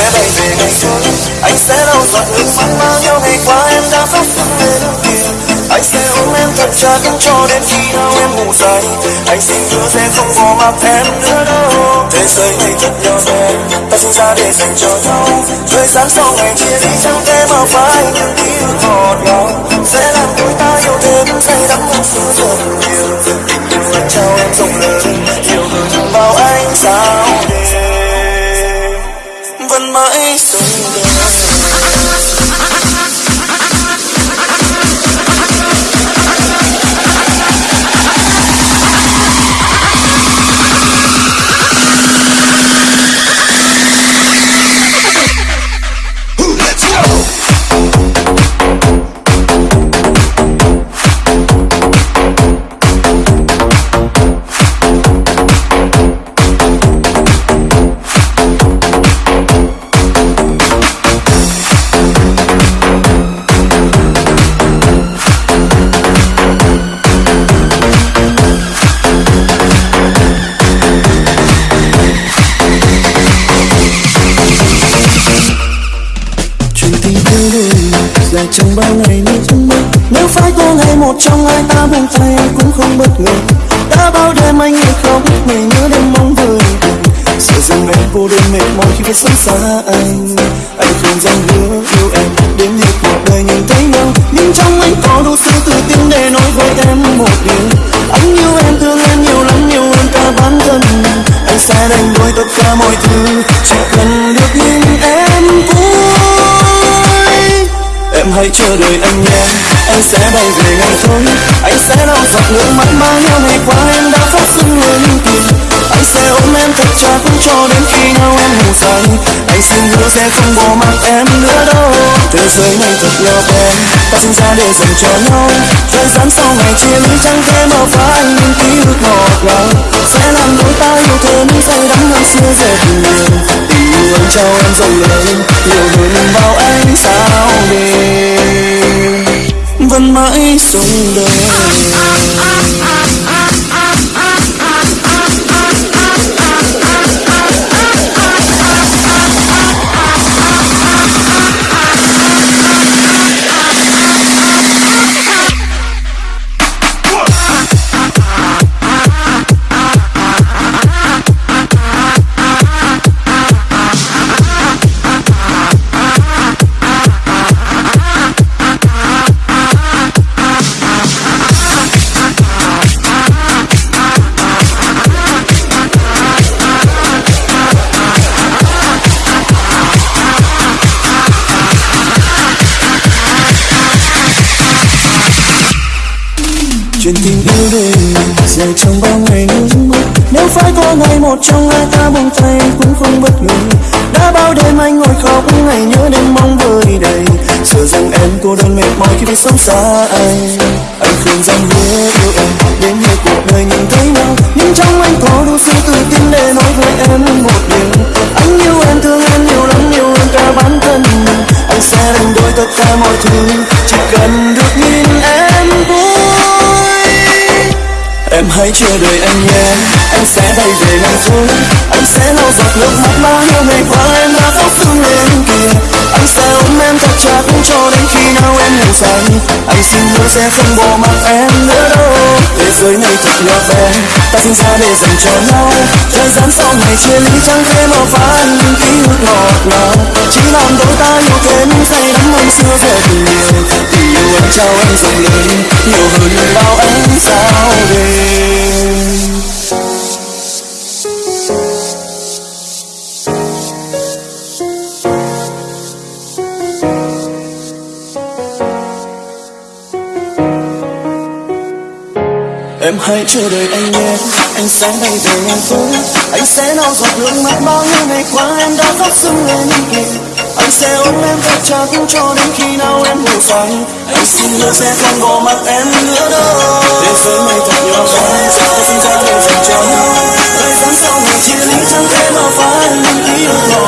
sẽ bay về ngày xưa anh sẽ lau giọt nước mắt bao nhiêu ngày qua em đã khóc sưng lên kia anh sẽ ôm em thật chặt cho đến khi nào em ngủ say anh xin hứa sẽ không bỏ mặc em nữa đâu thế giới này thật nhỏ bé ta sinh ra để dành cho nhau thời gian sau ngày chia ly chẳng thể mà phải những ký ức ngọt ngào sẽ làm đôi ta yêu thêm say đắm hơn xưa rất không bất ngờ. Đã bao đêm anh nghe khóc ngày nhớ đêm mong vời sợ rằng em cô đơn mệt mỏi khi phải sống xa anh. Anh không dám hứa yêu em, đến hết cuộc đời nhìn thấy nhau. Nhưng trong anh có đủ sự tự tin để nói với em một điều. Anh yêu em thương em nhiều lắm, nhiều hơn cả bản thân. Anh sẽ đánh đổi tất cả mọi thứ, chỉ cần được như. Em hãy chờ đợi anh nhé Anh sẽ bay về ngày thôi Anh sẽ lau giọt nước mắt bao nhiêu ngày qua em đã phát sinh người kia ôm em thật chặt cho đến khi nhau em ngủ say Anh xin hứa sẽ không bỏ mặc em nữa đâu. Thế giới này thật nhỏ em Ta sinh ra để dành cho nhau. Thời gian sau ngày chia ly chẳng thể mở anh những ký ức ngọt ngào. Sẽ làm đôi ta yêu thêm say đắm hơn xưa dệt nhiều Tình yêu anh trao em rộng lớn Nhiều hơn bao ánh sao đêm. Vẫn mãi sống đời. Chuyện tình yêu để dài trong bao ngày nước mắt nếu phải có ngày một trong hai ta buông tay cũng không bất ngờ. Đã bao đêm anh ngồi khóc ngày nhớ đêm mong vơi đầy. Sợ rằng em cô đơn mệt mỏi khi phải sống xa anh. Anh không dám hứa yêu em, đến hết cuộc đời nhìn thấy nhau. Nhưng trong anh có đủ sự tự tin để nói với em một điều. Anh yêu em, thương em nhiều lắm nhiều hơn cả bản thân. Anh sẽ đánh đổi tất cả mọi thứ, chỉ cần được nhìn em. Em hãy chờ đợi anh nhé. Anh sẽ bay về ngày thôi Anh sẽ lau giọt nước mắt bao nhiêu ngày qua em đã khóc thương lên kia. Anh sẽ ôm em thật chặt cho đến khi nào em ngủ say Anh xin hứa sẽ không bỏ mặc em nữa đâu. Thế giới này thật nhỏ bé, Ta sinh ra để dành cho nhau. Thời gian sau này chia ly chẳng thể mà phán những ký ức ngọt ngào. Chỉ làm đôi ta yêu thêm say đắm hơn xưa về tình yêu Tình yêu anh trao em rộng lớn anh nhé Anh sẽ bay về em tối Anh sẽ lau giọt nước mắt bao nhiêu ngày qua Em đã khóc sưng lên Anh sẽ ôm em thật chặt cho đến khi nào em ngủ say. Anh xin hứa sẽ không bỏ mặc em nữa đâu. Để với mày thật nhỏ bé Ta sinh ra để dành cho nhau. Thời gian sau ngày chia ly chẳng thể mà phai những ký ức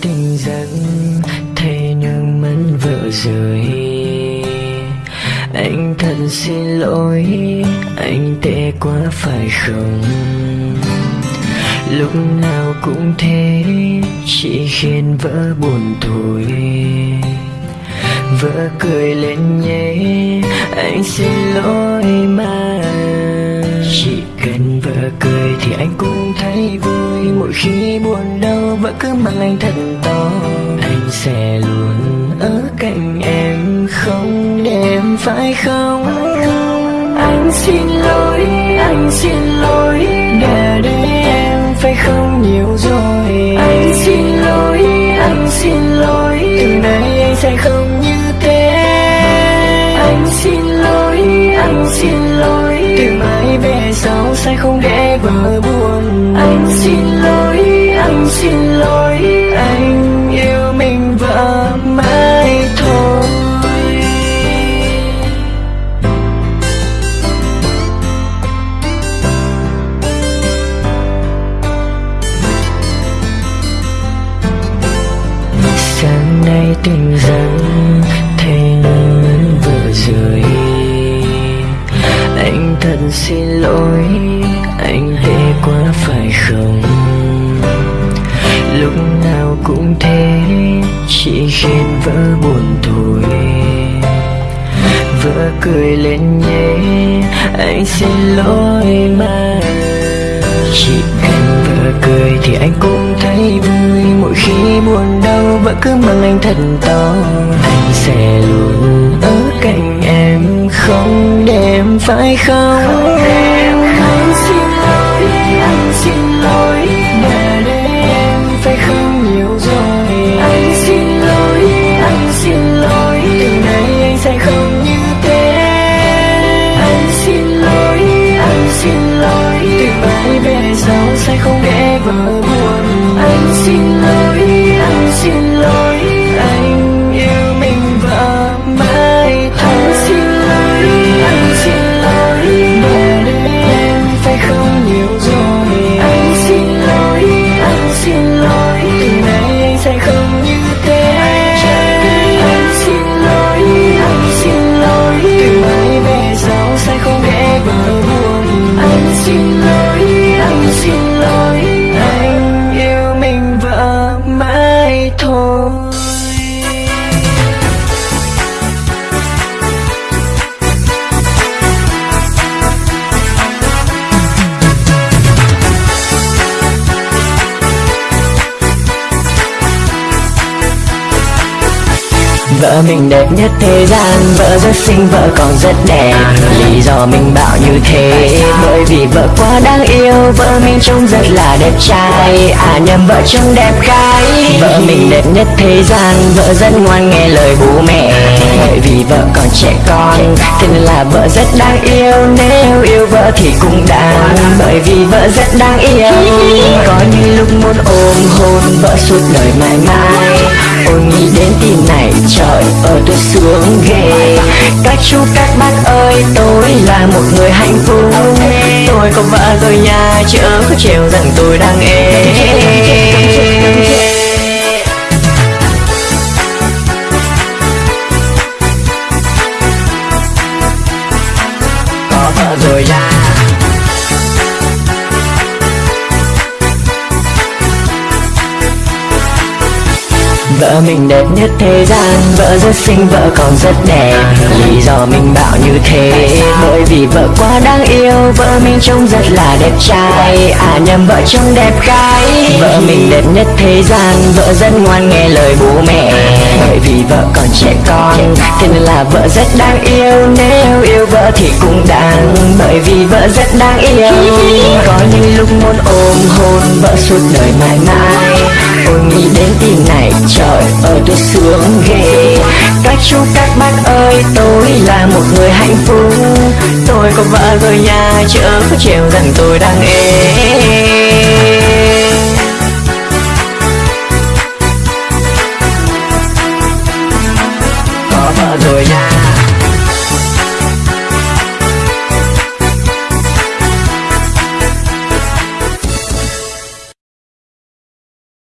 Tình giấc thấy nước mắt vỡ rơi anh thật xin lỗi, anh tệ quá phải không? Lúc nào cũng thế, chỉ khiến vỡ buồn thôi. Vỡ cười lên nhé, anh xin lỗi mà. Chỉ cần vợ cười thì anh cũng thấy vui. Mỗi khi buồn đau vẫn cứ mang anh thật to. Anh sẽ luôn ở cạnh em, không để em phải không? Anh xin lỗi, anh xin sẽ không để vợ buồn. Anh xin lỗi anh xin lỗi. Cười lên nhé. Anh xin lỗi mà. Chỉ cần vợ cười thì anh cũng thấy vui. Mỗi khi buồn đau, vợ cứ mang anh thật to. Anh sẽ luôn ở cạnh em, không để em phải không Vợ mình đẹp nhất thế gian. Vợ rất xinh, vợ còn rất đẹp. Lý do mình bảo như thế Bởi vì vợ quá đáng yêu. Vợ mình trông rất là đẹp trai. À nhầm vợ trông đẹp gái. Vợ mình đẹp nhất thế gian. Vợ rất ngoan nghe lời bố mẹ. Bởi vì vợ còn trẻ con Thế nên là vợ rất đáng yêu. Nếu yêu vợ thì cũng đáng Bởi vì vợ rất đáng yêu. Có những lúc muốn ôm hôn Vợ suốt đời mãi mãi. Ôi nghĩ đến tin này trời ở tôi sướng ghê. Các chú các bác ơi tôi là một người hạnh phúc. Tôi có vợ rồi nhà, chớ có trêu rằng tôi đang ế Vợ mình đẹp nhất thế gian. Vợ rất xinh, vợ còn rất đẹp. Lý do mình bảo như thế Bởi vì vợ quá đáng yêu. Vợ mình trông rất là đẹp trai. À nhầm vợ trông đẹp gái. Vợ mình đẹp nhất thế gian. Vợ rất ngoan nghe lời bố mẹ. Bởi vì vợ còn trẻ con Thế nên là vợ rất đáng yêu. Nếu yêu vợ thì cũng đáng. Bởi vì vợ rất đáng yêu. Có những lúc muốn ôm hôn Vợ suốt đời mãi mãi. Ôi nghĩ đến tim này trời ở tôi sướng ghê Các chú các bác ơi tôi là một người hạnh phúc. Tôi có vợ rồi nhà, chớ có chiều rằng tôi đang ế.